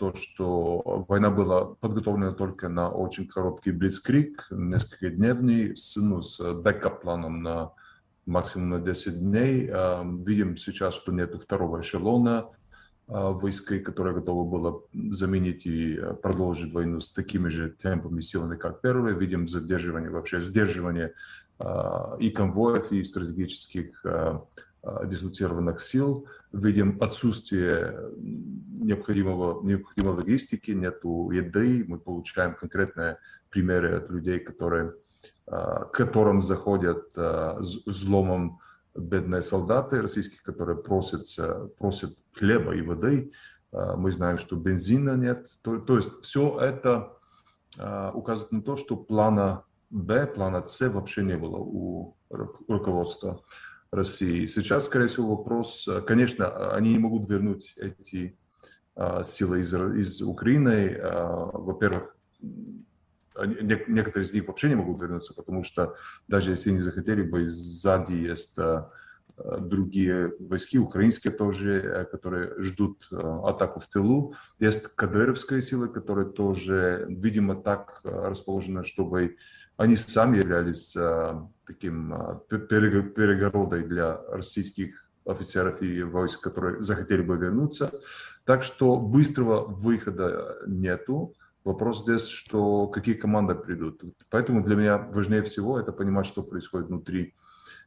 то, что война была подготовлена только на очень короткий блицкрик, несколько дневный, с, ну, с бэкап-планом на максимум на 10 дней. Видим сейчас, что нет второго эшелона войска, которое готово было заменить и продолжить войну с такими же темпами силами, как первые. Видим задерживание, вообще сдерживание и конвоев, и стратегических дислоцированных сил. Видим отсутствие необходимого, необходимой логистики, нету еды. Мы получаем конкретные примеры от людей, которые, к которым заходят взломом бедные солдаты российские, которые просят, просят хлеба и воды. Мы знаем, что бензина нет. То, то есть все это указывает на то, что плана Б, плана С вообще не было у руководства России. Сейчас, скорее всего, вопрос, конечно, они не могут вернуть эти силы из, из Украины. Во-первых, некоторые из них вообще не могут вернуться, потому что даже если они захотели бы, сзади есть другие войски, украинские тоже, которые ждут атаку в тылу. Есть кадыровская сила, которая тоже, видимо, так расположена, чтобы они сами являлись таким перегородой для российских офицеров и войск, которые захотели бы вернуться. Так что быстрого выхода нету. Вопрос здесь, что какие команды придут. Поэтому для меня важнее всего это понимать, что происходит внутри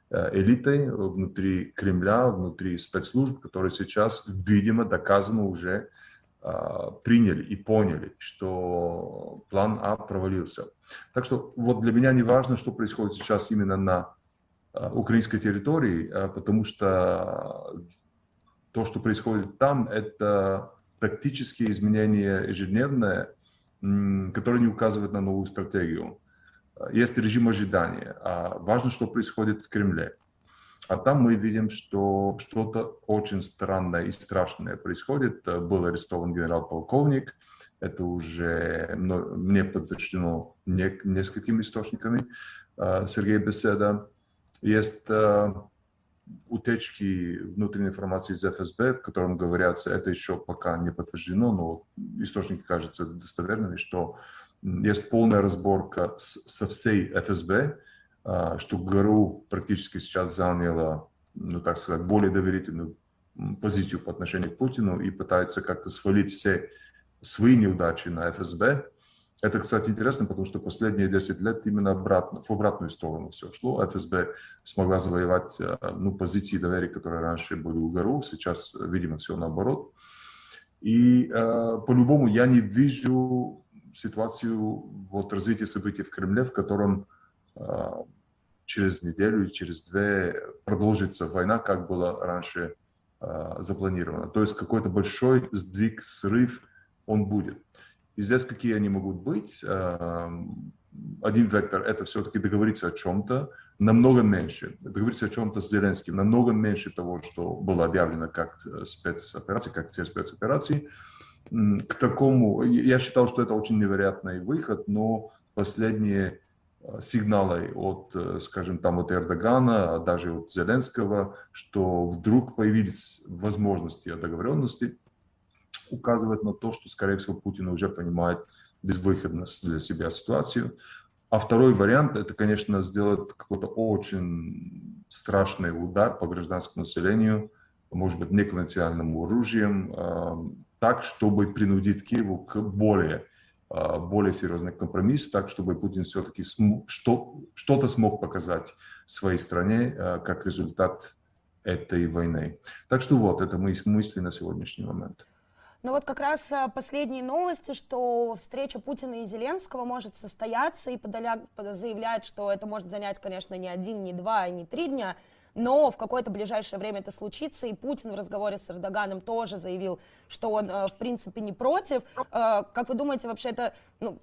э, элиты, внутри Кремля, внутри спецслужб, которые сейчас, видимо, доказано уже приняли и поняли, что план А провалился. Так что вот для меня не важно, что происходит сейчас именно на а, украинской территории, а, потому что то, что происходит там, это тактические изменения ежедневные, которые не указывают на новую стратегию. Есть режим ожидания. Важно, что происходит в Кремле. А там мы видим, что что-то очень странное и страшное происходит. Был арестован генерал-полковник, это уже мне подтверждено несколькими источниками, а, Сергей Беседа. Есть а, утечки внутренней информации из ФСБ, в котором говорятся, это еще пока не подтверждено, но источники кажутся достоверными, что есть полная разборка со всей ФСБ, что ГРУ практически сейчас заняла, ну так сказать, более доверительную позицию по отношению к Путину и пытается как-то свалить все свои неудачи на ФСБ. Это, кстати, интересно, потому что последние 10 лет именно обратно, в обратную сторону все шло. ФСБ смогла завоевать а, ну, позиции доверия, которые раньше были у ГРУ, сейчас, видимо, все наоборот. И э, по-любому я не вижу ситуацию вот, развития событий в Кремле, в котором а, через неделю или через две продолжится война, как было раньше а, запланировано. То есть какой-то большой сдвиг, срыв, он будет. И здесь какие они могут быть? А, один вектор – это все-таки договориться о чем-то, намного меньше. Договориться о чем-то с Зеленским, намного меньше того, что было объявлено как спецоперация, как цель спецоперации. К такому, я считал, что это очень невероятный выход, но последние Э, сигналы от, э, скажем, там от Эрдогана, а даже от Зеленского, что вдруг появились возможности о договоренности, указывает на то, что, скорее всего, Путин уже понимает безвыходность для себя ситуацию. А второй вариант – это, конечно, сделать какой-то очень страшный удар по гражданскому населению, может быть, неконвенциональным оружием, э, так, чтобы принудить Киеву к более более серьезный компромисс, так чтобы Путин все-таки что-то смог показать своей стране а, как результат этой войны. Так что вот, это мои мысли на сегодняшний момент. Ну вот как раз а, последние новости, что встреча Путина и Зеленского может состояться, и Подоляк заявляет, что это может занять, конечно, не один, не два, и не три дня, но в какое-то ближайшее время это случится, и Путин в разговоре с Эрдоганом тоже заявил, что он, э, в принципе, не против. Э, как вы думаете, вообще это ну,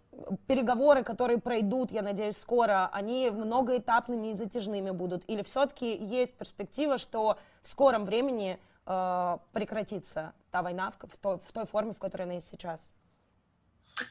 переговоры, которые пройдут, я надеюсь, скоро, они многоэтапными и затяжными будут? Или все-таки есть перспектива, что в скором времени э, прекратится та война в той, в той форме, в которой она есть сейчас?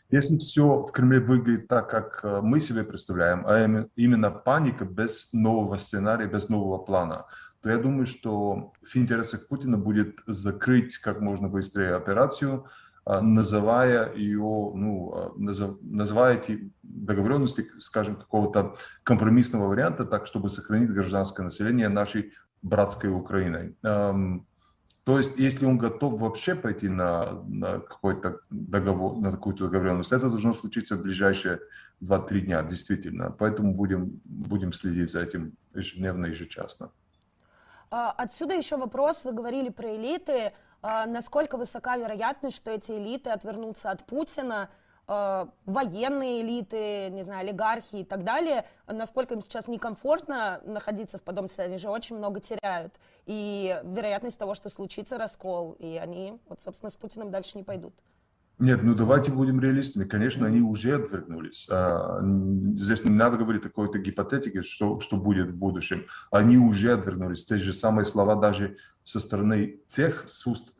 Если все в Кремле выглядит так, как э, мы себе представляем, а именно паника без нового сценария, без нового плана, то я думаю, что в интересах Путина будет закрыть как можно быстрее операцию, называя ее, ну, называя эти договоренности, скажем, какого-то компромиссного варианта, так, чтобы сохранить гражданское население нашей братской Украиной. То есть, если он готов вообще пойти на, на какой-то договор, на какую-то договоренность, это должно случиться в ближайшие 2-3 дня, действительно. Поэтому будем, будем следить за этим ежедневно, ежечасно. А, отсюда еще вопрос, вы говорили про элиты. А, насколько высока вероятность, что эти элиты отвернутся от Путина, а, военные элиты, не знаю, олигархи и так далее, насколько им сейчас некомфортно находиться в подобном состоянии, они же очень много теряют. И вероятность того, что случится раскол, и они, вот, собственно, с Путиным дальше не пойдут. Нет, ну давайте будем реалистами. Конечно, они уже отвернулись. А, здесь не надо говорить о какой-то гипотетике, что, что будет в будущем. Они уже отвернулись. Те же самые слова даже со стороны тех,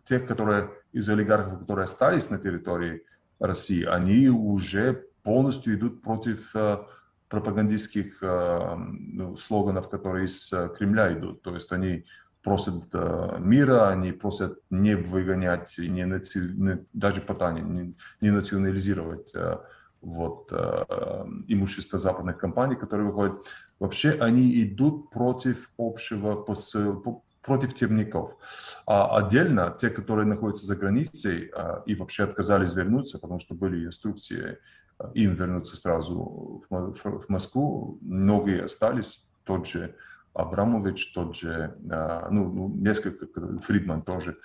тех которые из олигархов, которые остались на территории России, они уже полностью идут против а, пропагандистских ну, слоганов, которые из Кремля идут. То есть они просят э, мира, они просят не выгонять, не не, даже Патани, не, не национализировать э, вот, э, имущество западных компаний, которые выходят. Вообще они идут против общего посыл, против темников. А отдельно те, которые находятся за границей и вообще отказались вернуться, потому что были инструкции им вернуться сразу в Москву, многие остались, тот же Абрамович, тот же, а, ну, ну, несколько, Фридман тоже,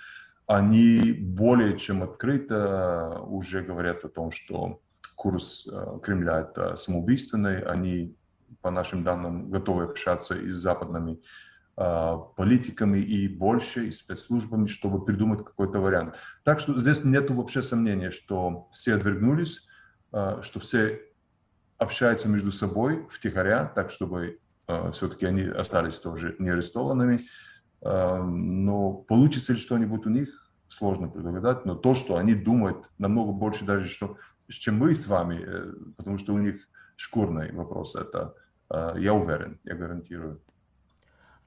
они более чем открыто уже говорят о том, что курс а, Кремля это самоубийственный, они, по нашим данным, готовы общаться и с западными а, политиками и больше, и спецслужбами, чтобы придумать какой-то вариант. Так что здесь нет вообще сомнения, что все отвергнулись, что все общаются между собой втихаря, так чтобы а, все-таки они остались тоже не арестованными. А, но получится ли что-нибудь у них, сложно предугадать. Но то, что они думают намного больше даже, что, чем мы с вами, э, потому что у них шкурный вопрос, это а, я уверен, я гарантирую.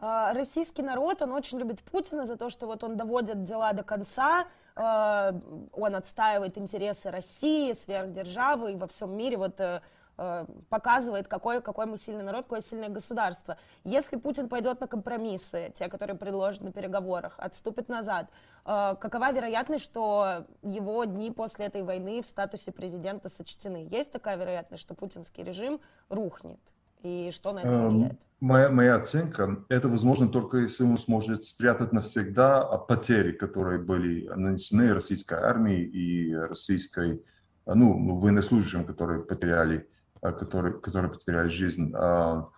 Российский народ, он очень любит Путина за то, что вот он доводит дела до конца, он отстаивает интересы России, сверхдержавы и во всем мире. Вот э, Э, показывает, какой, какой мы сильный народ, какое сильное государство. Если Путин пойдет на компромиссы, те, которые предложены на переговорах, отступит назад, э, какова вероятность, что его дни после этой войны в статусе президента сочтены? Есть такая вероятность, что путинский режим рухнет? И что на это эм, влияет? Моя, моя оценка, это возможно только если он сможет спрятать навсегда потери, которые были нанесены российской армией и российской, ну, военнослужащим, которые потеряли Э, которые, которые потеряли жизнь. А,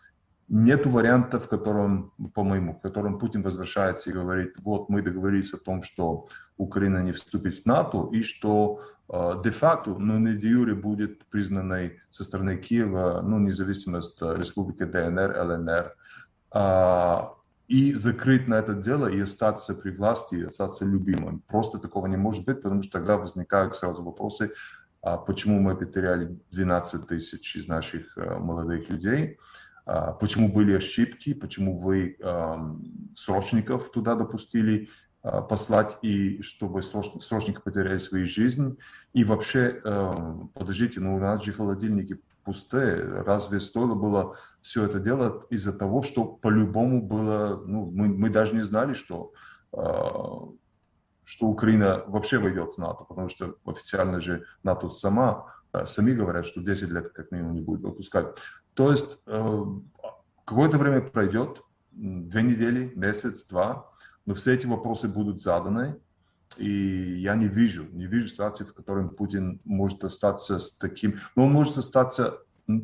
Нет варианта, в котором, по-моему, в котором Путин возвращается и говорит, вот мы договорились о том, что Украина не вступит в НАТО, и что де-факто, но не де-юре будет признанной со стороны Киева ну, независимость республики ДНР, ЛНР. А, и закрыть на это дело и остаться при власти, и остаться любимым. Просто такого не может быть, потому что тогда возникают сразу вопросы, а почему мы потеряли 12 тысяч из наших э, молодых людей, а почему были ошибки, почему вы срочников туда допустили а, послать, и чтобы срочники потеряли свою жизнь. И вообще, подождите, ну у нас же холодильники пустые, разве стоило было все это делать из-за того, что по-любому было, ну, мы, мы даже не знали, что что Украина вообще войдет в НАТО, потому что официально же НАТО сама, э, сами говорят, что 10 лет как минимум не будет выпускать. То есть э, какое-то время пройдет, две недели, месяц, два, но все эти вопросы будут заданы, и я не вижу, не вижу ситуации, в которой Путин может остаться с таким, но он может остаться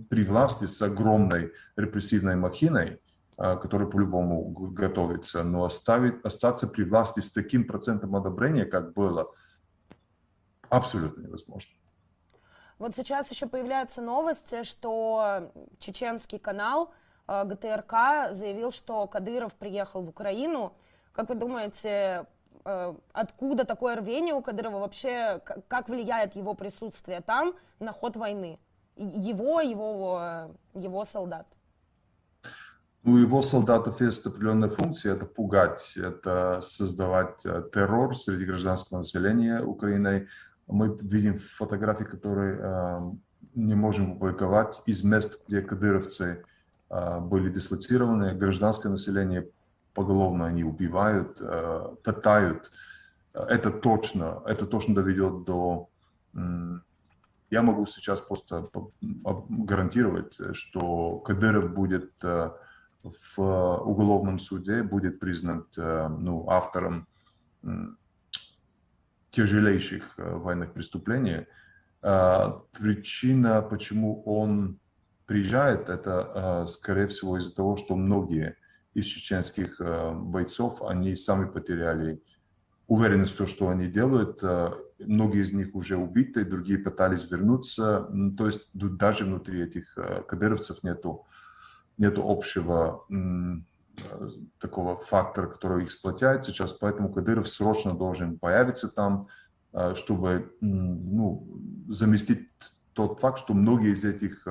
при власти с огромной репрессивной махиной, а, который по-любому готовится, но оставить, остаться при власти с таким процентом одобрения, как было, абсолютно невозможно. Вот сейчас еще появляются новости, что чеченский канал а, ГТРК заявил, что Кадыров приехал в Украину. Как вы думаете, а, откуда такое рвение у Кадырова вообще, как влияет его присутствие там на ход войны? Его, его, его солдат? У его солдатов есть определенная функция, это пугать, это создавать э, террор среди гражданского населения Украины, Мы видим фотографии, которые не можем опубликовать из мест, где кадыровцы были дислоцированы, гражданское население поголовно они убивают, пытают. Это точно, это точно доведет до... Я могу сейчас просто гарантировать, что Кадыров будет в уголовном суде, будет признан ну, автором тяжелейших военных преступлений. Причина, почему он приезжает, это, скорее всего, из-за того, что многие из чеченских бойцов, они сами потеряли уверенность в том, что они делают. Многие из них уже убиты, другие пытались вернуться. То есть даже внутри этих кадыровцев нету, нету общего такого фактора, который их сплотяет сейчас. Поэтому Кадыров срочно должен появиться там, чтобы ну, заместить тот факт, что многие из этих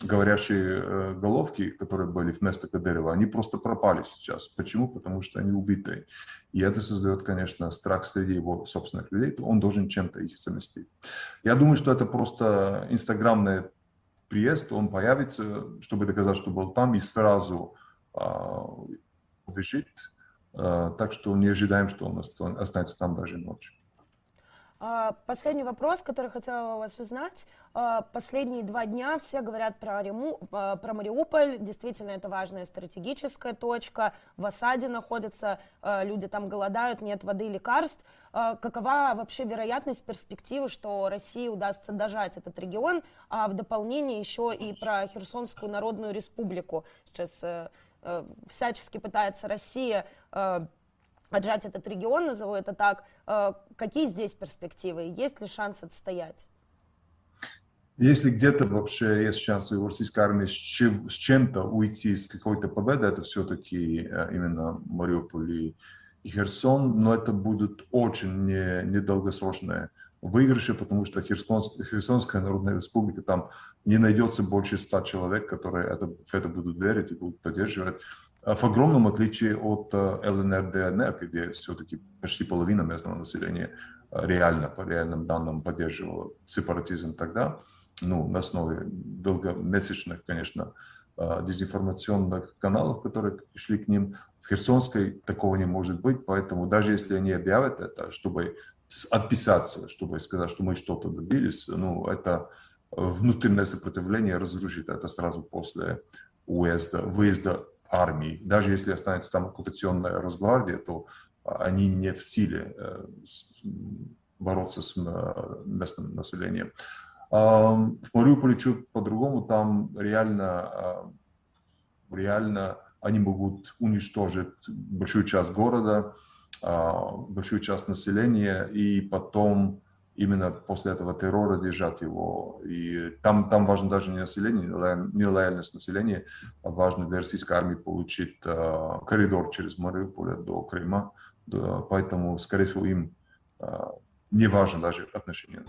говорящие э, головки, которые были вместо Кадырова, они просто пропали сейчас. Почему? Потому что они убитые. И это создает, конечно, страх среди его собственных людей. Он должен чем-то их заместить. Я думаю, что это просто инстаграмный приезд. Он появится, чтобы доказать, что был там, и сразу а, убежит. А, так что не ожидаем, что он останется там даже ночью. А, последний вопрос, который хотела вас узнать. А, последние два дня все говорят про, Риму, а, про Мариуполь. Действительно, это важная стратегическая точка. В осаде находятся, люди там голодают, нет воды и лекарств. Какова вообще вероятность перспективы, что России удастся дожать этот регион, а в дополнение еще и про Херсонскую Народную Республику. Сейчас э, э, всячески пытается Россия э, отжать этот регион, назову это так. Э, какие здесь перспективы? Есть ли шанс отстоять? Если где-то вообще есть шанс у российской армии с, чем, с чем-то уйти, с какой-то победой, это все-таки э, именно Мариуполь и, Херсон, но это будут очень не, недолгосрочные выигрыши, потому что Херсонская, Херсонская Народная Республика, там не найдется больше ста человек, которые это, в это будут верить и будут поддерживать. А в огромном отличие от э, ЛНР, ДНР, где все-таки почти половина местного населения э, реально, по реальным данным, поддерживала сепаратизм тогда, ну, на основе долгомесячных, конечно, э, дезинформационных каналов, которые шли к ним. В Херсонской такого не может быть, поэтому даже если они объявят это, чтобы отписаться, чтобы сказать, что мы что-то добились, ну, это внутреннее сопротивление разрушит это сразу после уезда, выезда армии. Даже если останется там оккупационная Росгвардия, то они не в силе э, бороться с э, местным населением. В Мариуполе чуть по-другому, там реально, э, реально они могут уничтожить большую часть города, большую часть населения, и потом именно после этого террора держать его. И там, там важно даже не население, не лояльность населения, а важно для российской армии получить э, коридор через Мариуполь до Крыма. Да, поэтому, скорее всего, им э, не важно даже отношение